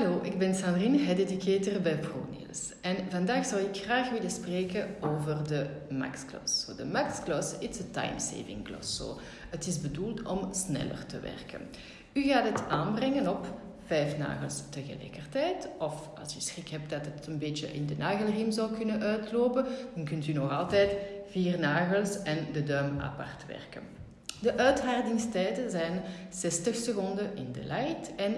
Hallo, ik ben Sandrine, head educator bij ProNails. En vandaag zou ik graag willen spreken over de Max Gloss. So, de Max Gloss is een time-saving gloss. So, het is bedoeld om sneller te werken. U gaat het aanbrengen op vijf nagels tegelijkertijd. Of als je schrik hebt dat het een beetje in de nagelriem zou kunnen uitlopen, dan kunt u nog altijd vier nagels en de duim apart werken. De uithardingstijden zijn 60 seconden in de light en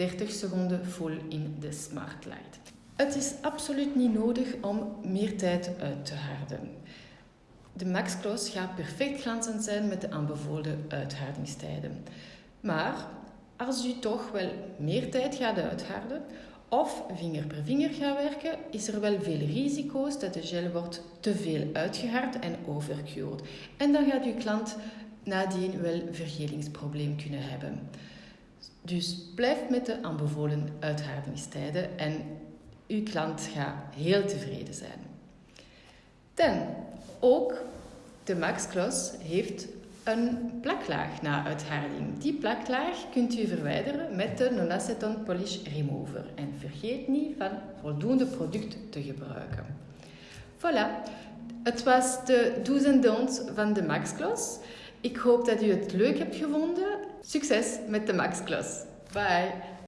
30 seconden full in de smart light. Het is absoluut niet nodig om meer tijd uit te harden. De Max gaat perfect glanzend zijn met de aanbevolen uithardingstijden. Maar als u toch wel meer tijd gaat uitharden of vinger per vinger gaat werken, is er wel veel risico's dat de gel wordt te veel uitgehard en overcured. En dan gaat uw klant nadien wel vergelingsprobleem kunnen hebben. Dus blijf met de aanbevolen uithardingstijden en uw klant gaat heel tevreden zijn. Dan, ook de Max Gloss heeft een plaklaag na uitharding. Die plaklaag kunt u verwijderen met de Non-Aceton Polish Remover. En vergeet niet van voldoende product te gebruiken. Voilà, het was de do's en don'ts van de Max Gloss. Ik hoop dat u het leuk hebt gevonden. Succes met de Max Gloss. Bye!